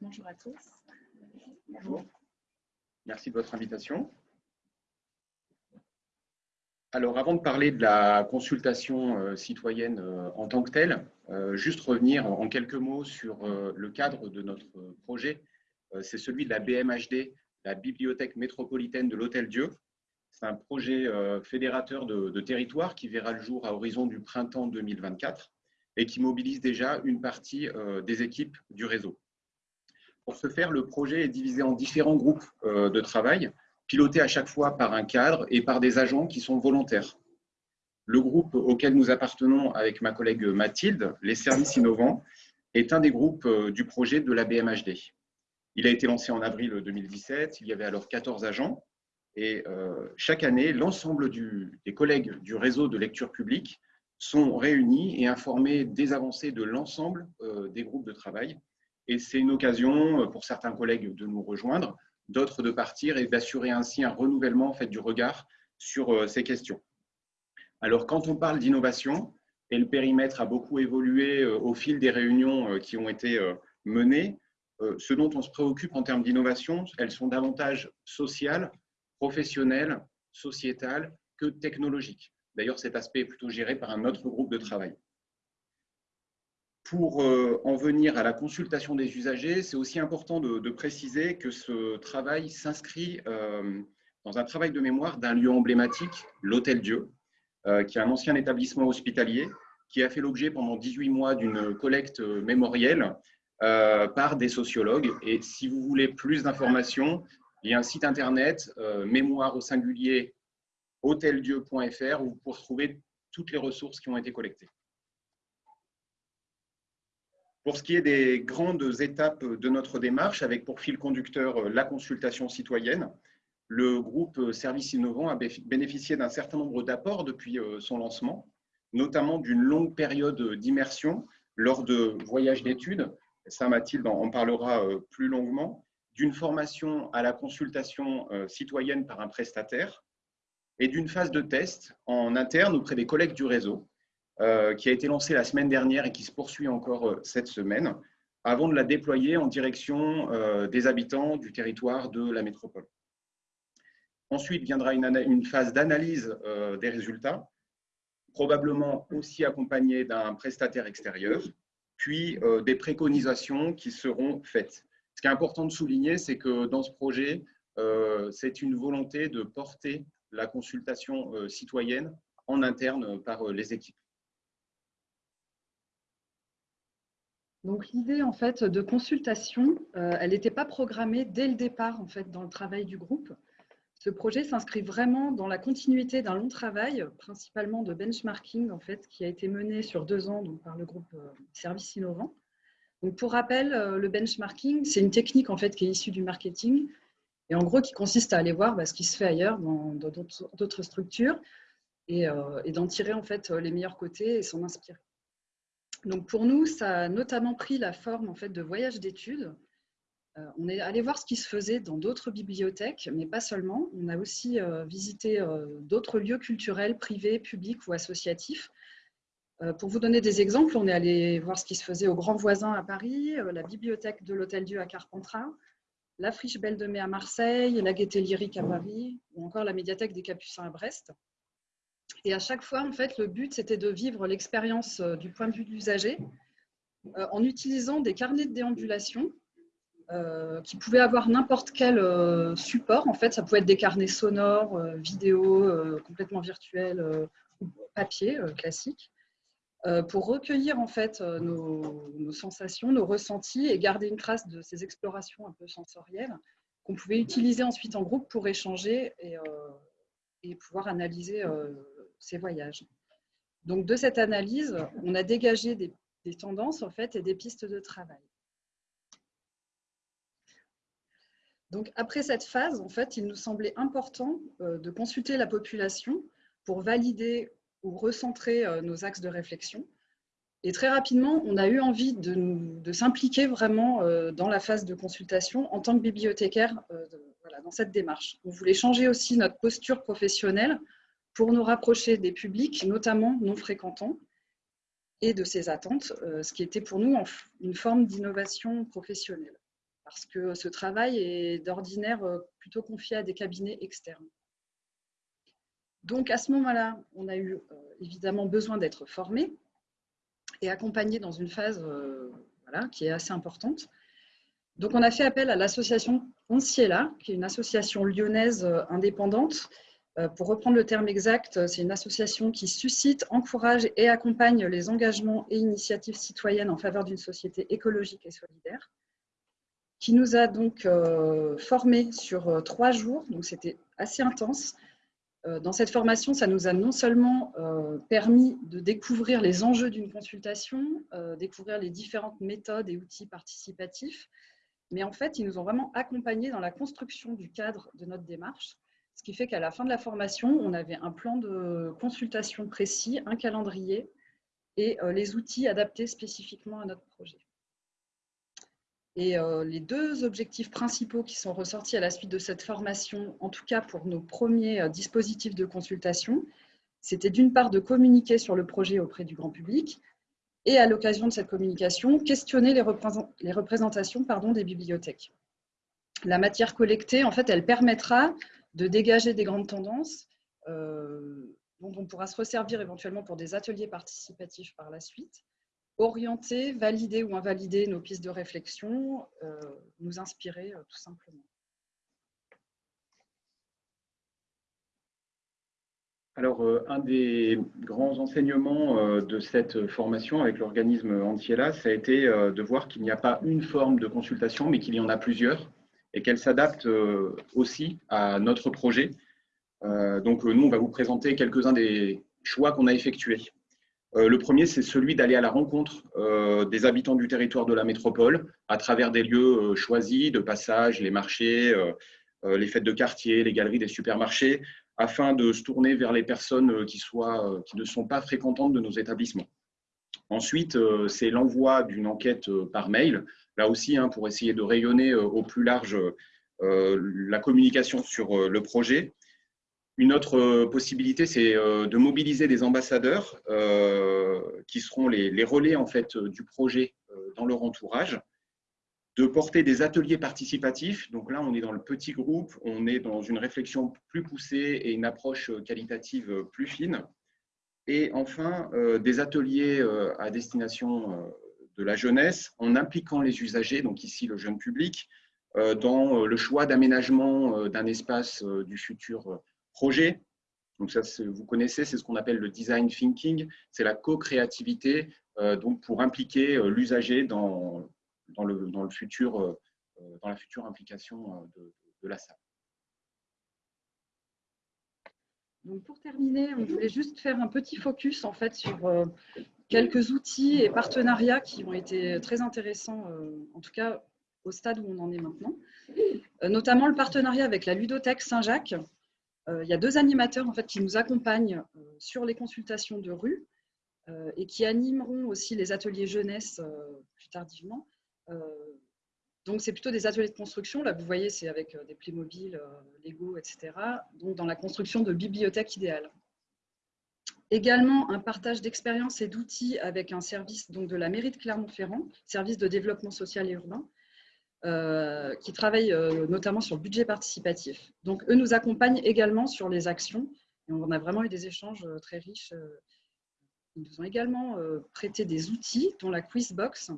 Bonjour à tous. Bonjour. Merci de votre invitation. Alors, avant de parler de la consultation euh, citoyenne euh, en tant que telle, euh, juste revenir en quelques mots sur le cadre de notre projet. C'est celui de la BMHD, la Bibliothèque métropolitaine de l'Hôtel Dieu. C'est un projet fédérateur de, de territoire qui verra le jour à horizon du printemps 2024 et qui mobilise déjà une partie des équipes du réseau. Pour ce faire, le projet est divisé en différents groupes de travail piloté à chaque fois par un cadre et par des agents qui sont volontaires. Le groupe auquel nous appartenons avec ma collègue Mathilde, les services innovants, est un des groupes euh, du projet de la BMHD. Il a été lancé en avril 2017, il y avait alors 14 agents et euh, chaque année, l'ensemble des collègues du réseau de lecture publique sont réunis et informés des avancées de l'ensemble euh, des groupes de travail. Et c'est une occasion pour certains collègues de nous rejoindre, d'autres de partir et d'assurer ainsi un renouvellement fait, du regard sur euh, ces questions. Alors, quand on parle d'innovation, et le périmètre a beaucoup évolué euh, au fil des réunions euh, qui ont été menées, ce dont on se préoccupe en termes d'innovation, elles sont davantage sociales, professionnelles, sociétales que technologiques. D'ailleurs, cet aspect est plutôt géré par un autre groupe de travail. Pour euh, en venir à la consultation des usagers, c'est aussi important de, préciser que ce travail s'inscrit euh, dans un travail de mémoire d'un lieu emblématique, l'Hôtel Dieu, euh, qui est un ancien établissement hospitalier, qui a fait l'objet pendant 18 mois d'une collecte mémorielle par des sociologues. Et si vous voulez plus d'informations, il y a un site internet, mémoire au singulier, hôteldieu.fr, où vous pourrez trouver toutes les ressources qui ont été collectées. Pour ce qui est des grandes étapes de notre démarche, avec pour fil conducteur euh, la consultation citoyenne, le groupe euh, Services Innovants a bénéficié d'un certain nombre d'apports depuis euh, son lancement, notamment d'une longue période d'immersion lors de voyages d'études, ça Mathilde en parlera plus longuement, d'une formation à la consultation citoyenne par un prestataire. Et d'une phase de test en interne auprès des collègues du réseau qui a été lancée la semaine dernière et qui se poursuit encore euh, cette semaine, avant de la déployer en direction euh, des habitants du territoire de la métropole. Ensuite viendra une, phase d'analyse des résultats, probablement aussi accompagnée d'un prestataire extérieur, puis des préconisations qui seront faites. Ce qui est important de souligner, c'est que dans ce projet, c'est une volonté de porter la consultation citoyenne en interne par les équipes. Donc l'idée en fait de consultation, euh, elle n'était pas programmée dès le départ en fait dans le travail du groupe. Ce projet s'inscrit vraiment dans la continuité d'un long travail, principalement de benchmarking en fait, qui a été mené sur deux ans donc, par le groupe euh, Services Innovants. Donc pour rappel, euh, le benchmarking, c'est une technique en fait qui est issue du marketing et en gros qui consiste à aller voir bah, ce qui se fait ailleurs dans d'autres structures et, et d'en tirer en fait les meilleurs côtés et s'en inspirer. Donc pour nous, ça a notamment pris la forme en fait, de voyages d'études. Euh, on est allé voir ce qui se faisait dans d'autres bibliothèques, mais pas seulement. On a aussi euh, visité euh, d'autres lieux culturels, privés, publics ou associatifs. pour vous donner des exemples, on est allé voir ce qui se faisait au Grand Voisin à Paris, la bibliothèque de l'Hôtel Dieu à Carpentras, la Friche Belle de Mai à Marseille, la Gaîté Lyrique à Paris, ou encore la médiathèque des Capucins à Brest. Et à chaque fois, en fait, le but, c'était de vivre l'expérience euh, du point de vue de l'usager euh, en utilisant des carnets de déambulation euh, qui pouvaient avoir n'importe quel support. En fait, ça pouvait être des carnets sonores, vidéo, complètement virtuels, papier classique, pour recueillir en fait nos, sensations, nos ressentis et garder une trace de ces explorations un peu sensorielles qu'on pouvait utiliser ensuite en groupe pour échanger et pouvoir analyser ces voyages. Donc, de cette analyse, on a dégagé des, tendances en fait, et des pistes de travail. Donc, après cette phase, en fait, il nous semblait important euh, de consulter la population pour valider ou recentrer euh, nos axes de réflexion. Et très rapidement, on a eu envie de, de s'impliquer vraiment euh, dans la phase de consultation en tant que bibliothécaire voilà, dans cette démarche. On voulait changer aussi notre posture professionnelle pour nous rapprocher des publics, notamment non fréquentants, et de ces attentes, euh, ce qui était pour nous une forme d'innovation professionnelle. parce que ce travail est d'ordinaire plutôt confié à des cabinets externes. Donc à ce moment-là, on a eu évidemment besoin d'être formé et accompagné dans une phase qui est assez importante. Donc on a fait appel à l'association Onciela, qui est une association lyonnaise indépendante euh, pour reprendre le terme exact, c'est une association qui suscite, encourage et accompagne les engagements et initiatives citoyennes en faveur d'une société écologique et solidaire, qui nous a donc euh, formés sur euh, trois jours, donc c'était assez intense. Dans cette formation, ça nous a non seulement permis de découvrir les enjeux d'une consultation, découvrir les différentes méthodes et outils participatifs, mais en fait, ils nous ont vraiment accompagnés dans la construction du cadre de notre démarche ce qui fait qu'à la fin de la formation, on avait un plan de consultation précis, un calendrier et euh, les outils adaptés spécifiquement à notre projet. Et euh, les deux objectifs principaux qui sont ressortis à la suite de cette formation, en tout cas pour nos premiers euh, dispositifs de consultation, c'était d'une part de communiquer sur le projet auprès du grand public et à l'occasion de cette communication, questionner les, représentations pardon, des bibliothèques. La matière collectée, en fait, elle permettra de dégager des grandes tendances euh, dont on pourra se resservir éventuellement pour des ateliers participatifs par la suite, orienter, valider ou invalider nos pistes de réflexion, euh, nous inspirer euh, tout simplement. Alors, un des grands enseignements de cette formation avec l'organisme Antiela, ça a été de voir qu'il n'y a pas une forme de consultation, mais qu'il y en a plusieurs et qu'elle s'adapte euh, aussi à notre projet. Euh, donc, nous, on va vous présenter quelques-uns des choix qu'on a effectués. Euh, le premier, c'est celui d'aller à la rencontre des habitants du territoire de la métropole à travers des lieux choisis de passage, les marchés, les fêtes de quartier, les galeries des supermarchés, afin de se tourner vers les personnes qui ne sont pas fréquentantes de nos établissements. Ensuite, c'est l'envoi d'une enquête par mail là aussi, hein, pour essayer de rayonner euh, au plus large euh, la communication sur euh, le projet. Une autre possibilité, c'est de mobiliser des ambassadeurs qui seront les, relais en fait, du projet dans leur entourage, de porter des ateliers participatifs. Donc là, on est dans le petit groupe, on est dans une réflexion plus poussée et une approche qualitative plus fine. Et enfin, des ateliers à destination de la jeunesse en impliquant les usagers, donc ici le jeune public, euh, dans euh, le choix d'aménagement euh, d'un espace du futur projet. Donc ça, vous connaissez, c'est ce qu'on appelle le design thinking, c'est la co-créativité pour impliquer l'usager dans, le, dans, la future implication de la salle. Donc pour terminer, on voulait juste faire un petit focus en fait sur quelques outils et partenariats qui ont été très intéressants, euh, en tout cas au stade où on en est maintenant. Euh, notamment le partenariat avec la Ludothèque Saint-Jacques. Euh, il y a deux animateurs en fait, qui nous accompagnent sur les consultations de rue et qui animeront aussi les ateliers jeunesse plus tardivement. Donc, c'est plutôt des ateliers de construction. Là, vous voyez, c'est avec des Playmobil, Lego, etc. Donc, dans la construction de bibliothèques idéales. Également, un partage d'expériences et d'outils avec un service donc, de la mairie de Clermont-Ferrand, service de développement social et urbain, euh, qui travaille euh, notamment sur le budget participatif. Donc, eux nous accompagnent également sur les actions. Et on a vraiment eu des échanges euh, très riches. Ils nous ont également prêté des outils, dont la Quizbox.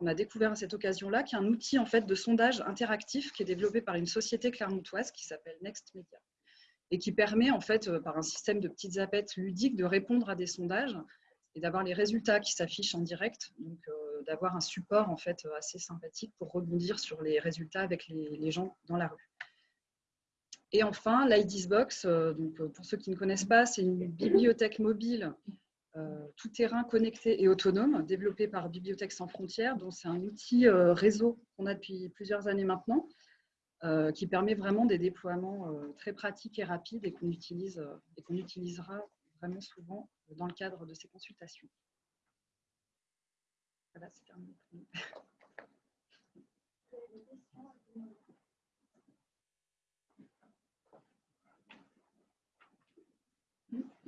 On a découvert à cette occasion-là qu'il y a un outil en fait, de sondage interactif qui est développé par une société clermontoise qui s'appelle Next Media et qui permet en fait euh, par un système de petites zapettes ludiques de répondre à des sondages et d'avoir les résultats qui s'affichent en direct, donc euh, d'avoir un support en fait assez sympathique pour rebondir sur les résultats avec les, gens dans la rue. Et enfin, l'IDISBox, euh, donc pour ceux qui ne connaissent pas, c'est une bibliothèque mobile tout terrain connecté et autonome développée par Bibliothèques sans frontières, dont c'est un outil réseau qu'on a depuis plusieurs années maintenant euh, qui permet vraiment des déploiements euh, très pratiques et rapides et qu'on utilise euh, et qu'on utilisera vraiment souvent dans le cadre de ces consultations. Voilà, c'est terminé.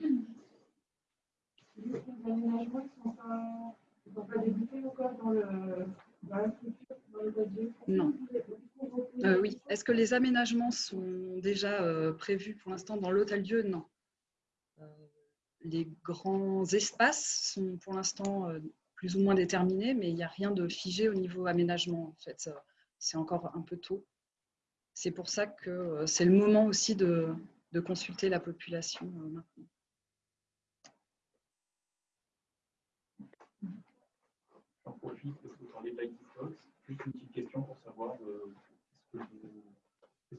Les aménagements ne sont pas, encore dans le, Non. Euh, oui. Est-ce que les aménagements sont déjà euh, prévus pour l'instant dans l'hôtel Dieu? Non. Euh, les grands espaces sont pour l'instant plus ou moins déterminés, mais il n'y a rien de figé au niveau aménagement. En fait, c'est encore un peu tôt. C'est pour ça que c'est le moment aussi de, de consulter la population maintenant. Profite parce que vous parlez de Juste une petite question pour savoir euh, qu'est-ce que,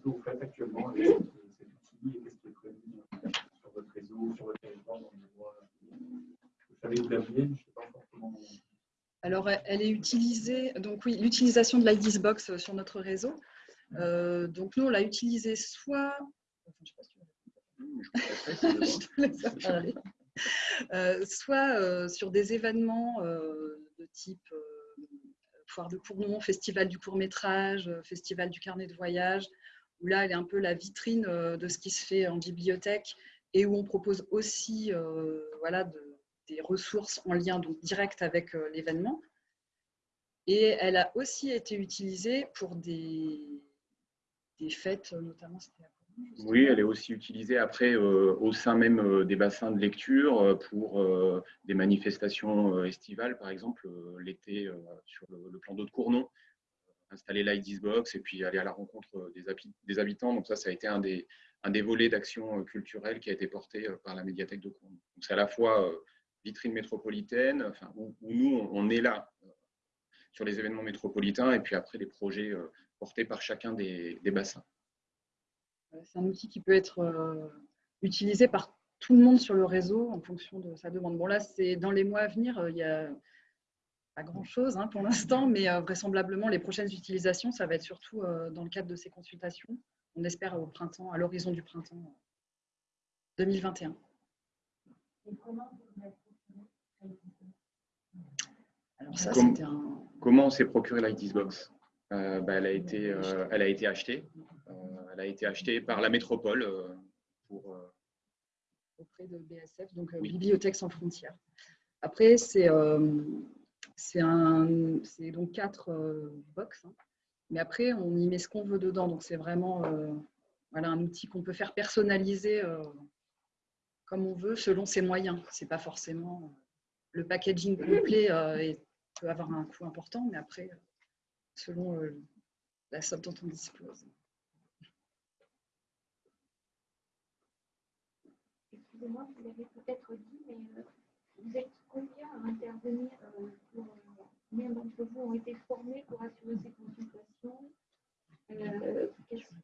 vous faites actuellement avec cet, outil et qu'est-ce qui est prévu euh, sur votre réseau, sur votre territoire dans les mois. Vous savez où l'avenir, je ne sais pas encore comment. Alors, elle est utilisée, donc oui, l'utilisation de l'IDISBox sur notre réseau. Euh, donc, nous, on l'a utilisée soit. soit sur des événements de type foire de Cournon, festival du court métrage, euh, festival du carnet de voyage, où là, elle est un peu la vitrine euh, de ce qui se fait en bibliothèque et où on propose aussi euh, voilà, des ressources en lien donc, direct avec l'événement. Et elle a aussi été utilisée pour des, des fêtes, notamment c'était oui, elle est aussi utilisée après euh, au sein même euh, des bassins de lecture euh, pour des manifestations estivales, par exemple l'été sur le, plan d'eau de Cournon, installer l'IDISBox et puis aller à la rencontre des, habitants. Donc ça, ça a été un des, volets d'action culturelle qui a été porté par la médiathèque de Cournon. c'est à la fois vitrine métropolitaine, où, nous, on est là sur les événements métropolitains et puis après les projets portés par chacun des bassins. Euh, c'est un outil qui peut être euh, utilisé par tout le monde sur le réseau en fonction de sa demande. Bon, là, c'est dans les mois à venir, euh, il n'y a pas grand-chose hein, pour l'instant, mais vraisemblablement, les prochaines utilisations, ça va être surtout dans le cadre de ces consultations. On espère au printemps, à l'horizon du printemps 2021. Alors ça, c'était un... Comment on s'est procuré l'ITSbox euh, bah, elle, a été, elle a été achetée elle a été achetée par la métropole euh, pour euh, auprès de BSF, donc euh, Bibliothèque sans frontières. Après, c'est c'est donc quatre box, hein. mais après, on y met ce qu'on veut dedans. Donc, c'est vraiment voilà, un outil qu'on peut faire personnaliser comme on veut, selon ses moyens. C'est pas forcément le packaging complet et peut avoir un coût important, mais après, selon la somme dont on dispose. Excusez-moi, vous l'avez peut-être dit, mais euh, vous êtes combien à intervenir euh, euh, Combien d'entre vous ont été formés pour assurer ces consultations?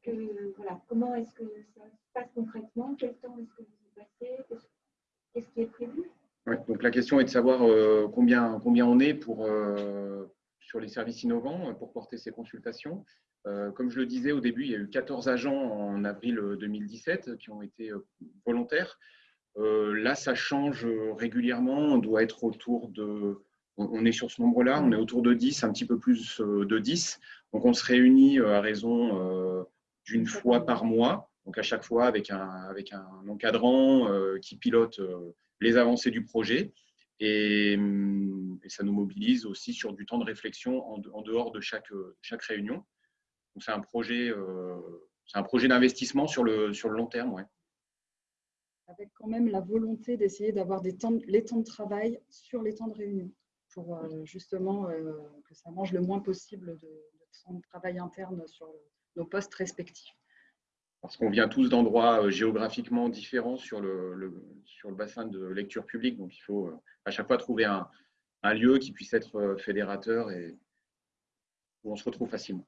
Que, voilà, Comment est-ce que ça se passe concrètement? Quel temps est-ce que vous y passez? Qu'est-ce qui est prévu? Donc la question est de savoir combien, combien on est pour, sur les services innovants pour porter ces consultations. comme je le disais au début, il y a eu 14 agents en avril 2017 qui ont été volontaires. Euh, là, ça change euh, régulièrement. On doit être autour de. On est sur ce nombre-là, on est autour de 10, un petit peu plus euh, de 10. Donc, on se réunit à raison d'une fois par mois, donc à chaque fois avec un, avec un encadrant qui pilote les avancées du projet. Et, ça nous mobilise aussi sur du temps de réflexion en, dehors de chaque, chaque réunion. Donc, c'est un projet, projet d'investissement sur le, sur le long terme. Avec quand même la volonté d'essayer d'avoir les temps de travail sur les temps de réunion pour euh, justement euh, que ça mange le moins possible de, temps de travail interne sur nos postes respectifs. Parce qu'on vient tous d'endroits euh, géographiquement différents sur le, sur le bassin de lecture publique, donc il faut à chaque fois trouver un, un lieu qui puisse être fédérateur et où on se retrouve facilement.